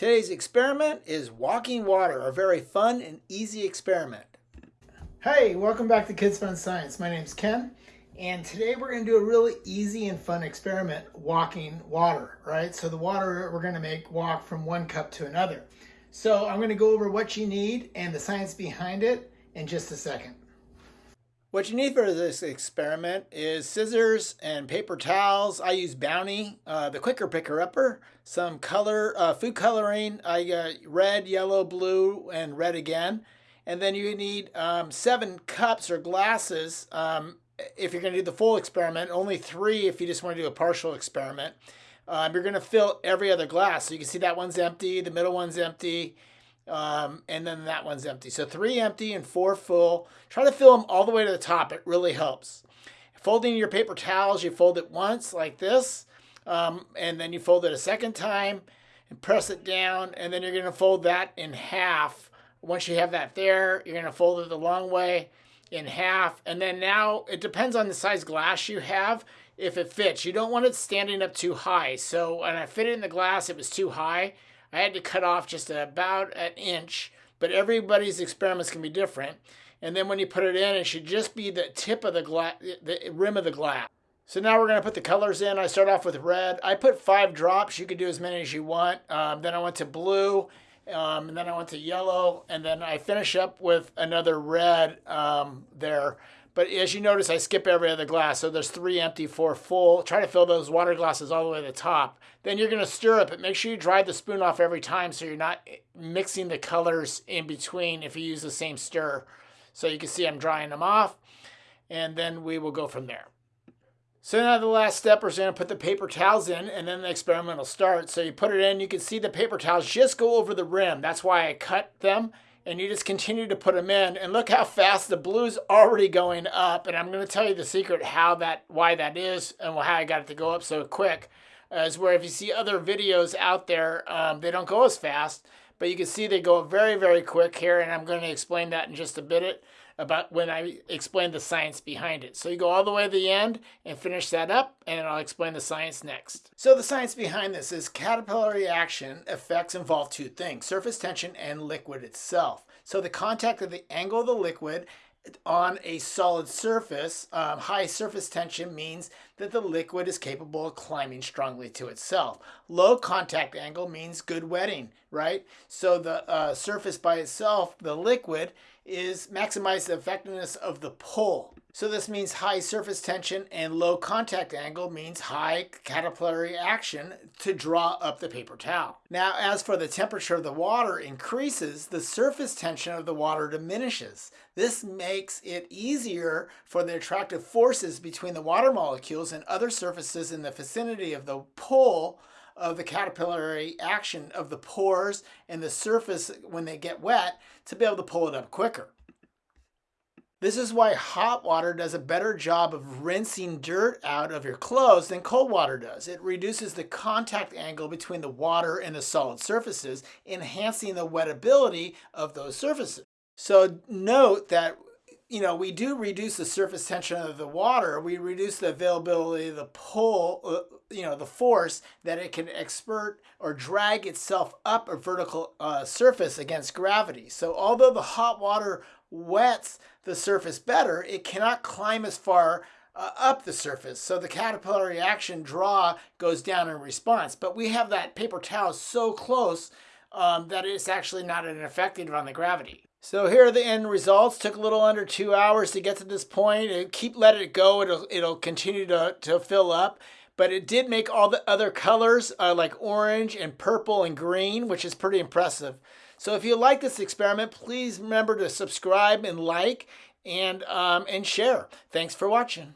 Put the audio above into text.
Today's experiment is walking water, a very fun and easy experiment. Hey, welcome back to Kids Fun Science. My name's Ken, and today we're going to do a really easy and fun experiment, walking water, right? So the water we're going to make walk from one cup to another. So I'm going to go over what you need and the science behind it in just a second. What you need for this experiment is scissors and paper towels. I use Bounty, uh, the quicker picker upper, some color, uh, food coloring. I got red, yellow, blue, and red again. And then you need um, seven cups or glasses um, if you're going to do the full experiment. Only three if you just want to do a partial experiment. Um, you're going to fill every other glass. So you can see that one's empty, the middle one's empty, um, and then that one's empty. So three empty and four full. Try to fill them all the way to the top. It really helps. Folding your paper towels, you fold it once like this, um, and then you fold it a second time and press it down, and then you're going to fold that in half. Once you have that there, you're going to fold it the long way in half, and then now it depends on the size glass you have if it fits. You don't want it standing up too high. So when I fit it in the glass, it was too high. I had to cut off just about an inch, but everybody's experiments can be different. And then when you put it in, it should just be the tip of the glass, the rim of the glass. So now we're going to put the colors in. I start off with red. I put five drops. You can do as many as you want. Um, then I went to blue, um, and then I went to yellow, and then I finish up with another red um, there. But as you notice, I skip every other glass. So there's three empty, four full. Try to fill those water glasses all the way to the top. Then you're going to stir it, but make sure you dry the spoon off every time so you're not mixing the colors in between if you use the same stir. So you can see I'm drying them off. And then we will go from there. So now the last step is going to put the paper towels in and then the experiment will start. So you put it in, you can see the paper towels just go over the rim. That's why I cut them and you just continue to put them in. And look how fast the blue's already going up. And I'm going to tell you the secret how that why that is and how I got it to go up so quick is where if you see other videos out there um, they don't go as fast but you can see they go very very quick here. And I'm going to explain that in just a bit about when I explain the science behind it. So you go all the way to the end and finish that up, and I'll explain the science next. So the science behind this is capillary action effects involve two things, surface tension and liquid itself. So the contact of the angle of the liquid on a solid surface, um, high surface tension means that the liquid is capable of climbing strongly to itself. Low contact angle means good wetting, right? So the uh, surface by itself, the liquid, is maximize the effectiveness of the pull. So this means high surface tension and low contact angle means high capillary action to draw up the paper towel. Now as for the temperature of the water increases, the surface tension of the water diminishes. This makes it easier for the attractive forces between the water molecules and other surfaces in the vicinity of the pull of the capillary action of the pores and the surface when they get wet to be able to pull it up quicker. This is why hot water does a better job of rinsing dirt out of your clothes than cold water does. It reduces the contact angle between the water and the solid surfaces, enhancing the wettability of those surfaces. So note that you know, we do reduce the surface tension of the water. We reduce the availability the pull, uh, you know, the force that it can expert or drag itself up a vertical uh, surface against gravity. So although the hot water wets the surface better, it cannot climb as far uh, up the surface. So the capillary action draw goes down in response. But we have that paper towel so close um, that it's actually not an effective on the gravity. So here are the end results. Took a little under two hours to get to this point. And keep let it go. It'll it'll continue to, to fill up. But it did make all the other colors uh, like orange and purple and green, which is pretty impressive. So if you like this experiment, please remember to subscribe and like and um, and share. Thanks for watching.